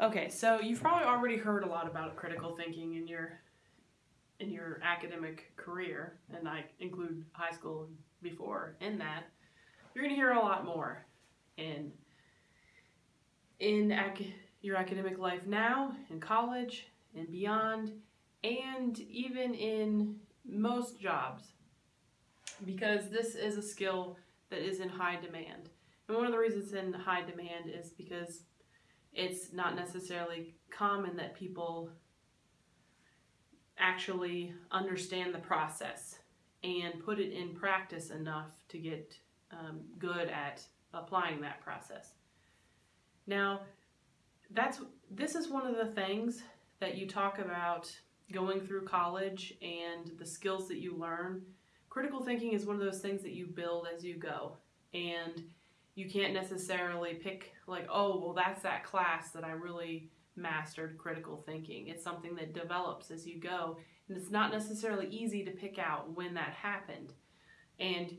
Okay, so you've probably already heard a lot about critical thinking in your in your academic career, and I include high school before in that. You're going to hear a lot more in in ac- your academic life now, in college, and beyond, and even in most jobs, because this is a skill that is in high demand. And one of the reasons it's in high demand is because it's not necessarily common that people actually understand the process and put it in practice enough to get um, good at applying that process. Now, that's this is one of the things that you talk about going through college and the skills that you learn. Critical thinking is one of those things that you build as you go. And you can't necessarily pick like, oh, well, that's that class that I really mastered critical thinking. It's something that develops as you go, and it's not necessarily easy to pick out when that happened. And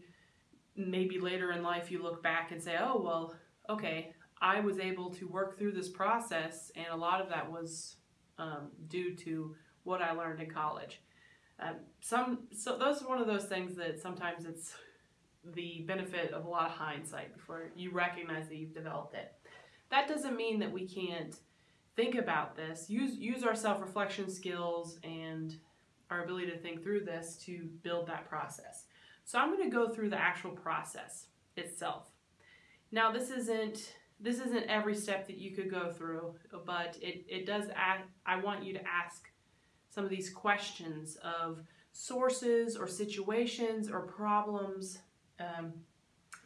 maybe later in life you look back and say, oh, well, okay, I was able to work through this process, and a lot of that was um, due to what I learned in college. Um, some so those are one of those things that sometimes it's the benefit of a lot of hindsight before you recognize that you've developed it. That doesn't mean that we can't think about this, use use our self-reflection skills and our ability to think through this to build that process. So I'm going to go through the actual process itself. Now this isn't this isn't every step that you could go through, but it, it does I want you to ask some of these questions of sources or situations or problems um,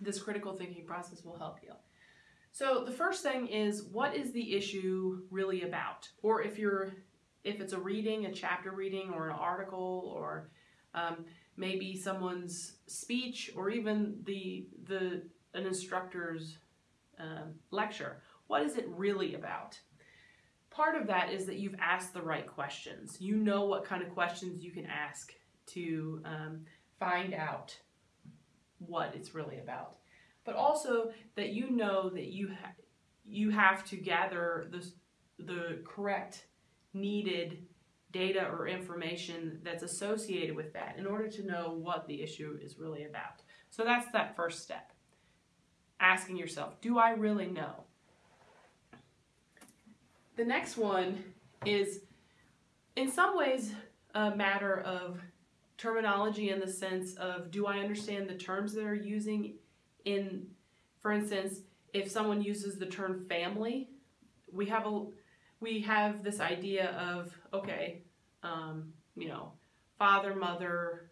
this critical thinking process will help you. So the first thing is what is the issue really about? Or if you're if it's a reading, a chapter reading or an article or um, maybe someone's speech or even the the an instructor's um, lecture. What is it really about? Part of that is that you've asked the right questions. You know what kind of questions you can ask to um, find out what it's really about. But also that you know that you ha- you have to gather the the correct needed data or information that's associated with that in order to know what the issue is really about. So that's that first step. Asking yourself, do I really know? The next one is in some ways a matter of terminology in the sense of do I understand the terms that are using? In for instance if someone uses the term family we have a we have this idea of okay um, you know father mother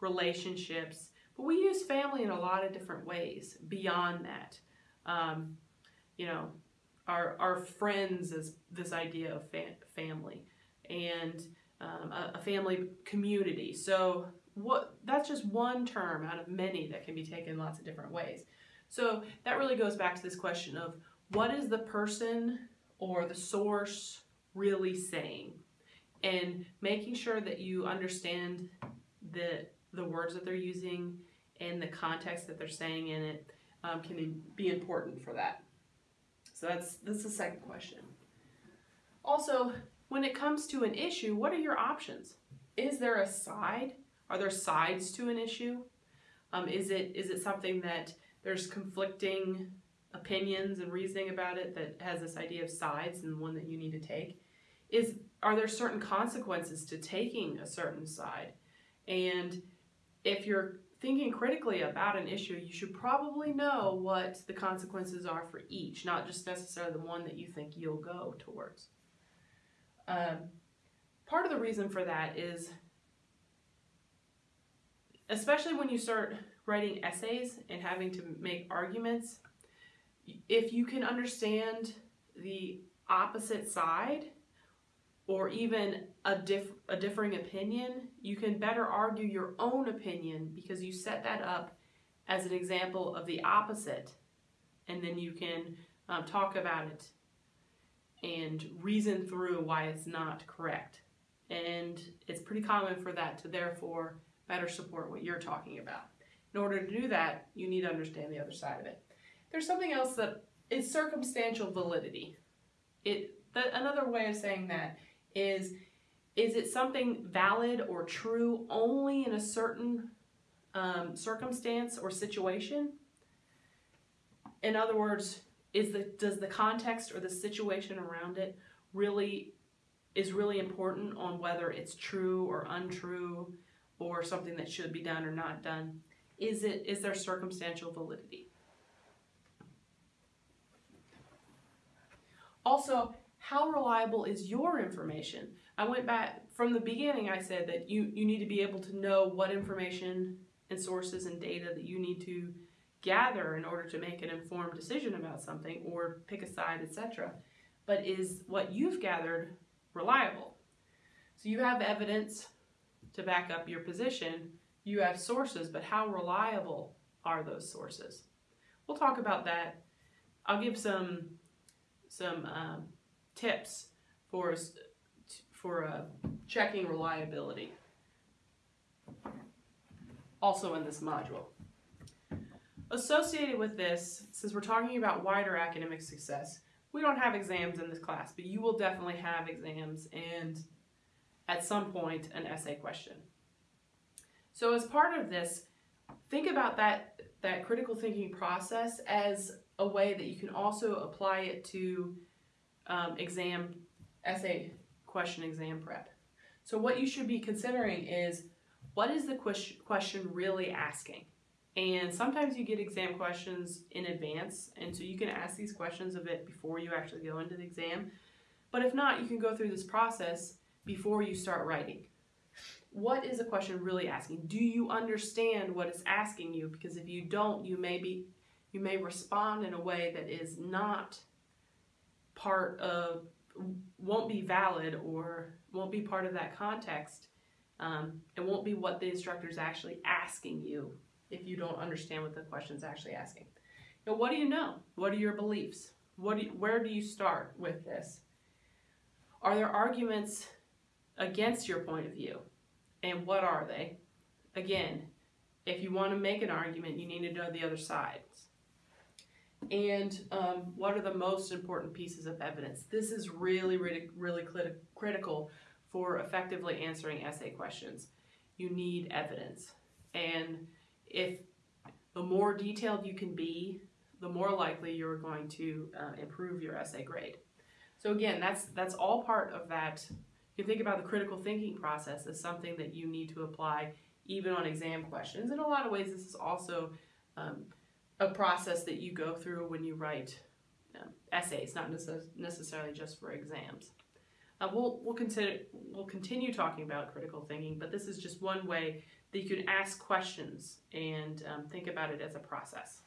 relationships but we use family in a lot of different ways beyond that. Um, you know our, our friends is this idea of fa- family. And um, a, a family community. So what that's just one term out of many that can be taken lots of different ways. So that really goes back to this question of what is the person or the source really saying? And making sure that you understand the the words that they're using and the context that they're saying in it um, can be important for that. So that's that's the second question. Also, when it comes to an issue, what are your options? Is there a side? Are there sides to an issue? Um, is it is it something that there's conflicting opinions and reasoning about it that has this idea of sides and one that you need to take? Is are there certain consequences to taking a certain side? And if you're thinking critically about an issue, you should probably know what the consequences are for each, not just necessarily the one that you think you'll go towards. Um, part of the reason for that is, especially when you start writing essays and having to make arguments, if you can understand the opposite side or even a, a differing opinion, you can better argue your own opinion because you set that up as an example of the opposite, and then you can um, talk about it and reason through why it's not correct. And it's pretty common for that to therefore better support what you're talking about. In order to do that, you need to understand the other side of it. There's something else that is circumstantial validity. It The, another way of saying that is is it something valid or true only in a certain um, circumstance or situation? In other words, is the does the context or the situation around it really is really important on whether it's true or untrue or something that should be done or not done? Is it is there circumstantial validity? Also, how reliable is your information? I went back from the beginning, I said that you, you need to be able to know what information and sources and data that you need to gather in order to make an informed decision about something or pick a side, etc. But is what you've gathered reliable? So you have evidence to back up your position, you have sources, but how reliable are those sources? We'll talk about that. I'll give some some um, tips for for uh, checking reliability. Also in this module. Associated with this, since we're talking about wider academic success, we don't have exams in this class, but you will definitely have exams and at some point an essay question. So as part of this, think about that, that critical thinking process as a way that you can also apply it to um, exam essay question exam prep. So what you should be considering is what is the question really asking? And sometimes you get exam questions in advance, and so you can ask these questions a bit before you actually go into the exam. But if not, you can go through this process before you start writing. What is a question really asking? Do you understand what it's asking you? Because if you don't, you may be you may respond in a way that is not part of won't be valid or won't be part of that context. Um, it won't be what the instructor is actually asking you if you don't understand what the question is actually asking. Now, what do you know? What are your beliefs? What do you, where do you start with this? Are there arguments against your point of view? And what are they? Again, if you want to make an argument, you need to know the other sides and um, what are the most important pieces of evidence. This is really, really, really crit critical for effectively answering essay questions. You need evidence. And if the more detailed you can be, the more likely you're going to uh, improve your essay grade. So again, that's, that's all part of that. You can think about the critical thinking process as something that you need to apply even on exam questions. In a lot of ways, this is also um, a process that you go through when you write um, essays, not necess necessarily just for exams. Uh, we'll, we'll, consider, we'll continue talking about critical thinking, but this is just one way that you can ask questions and um, think about it as a process.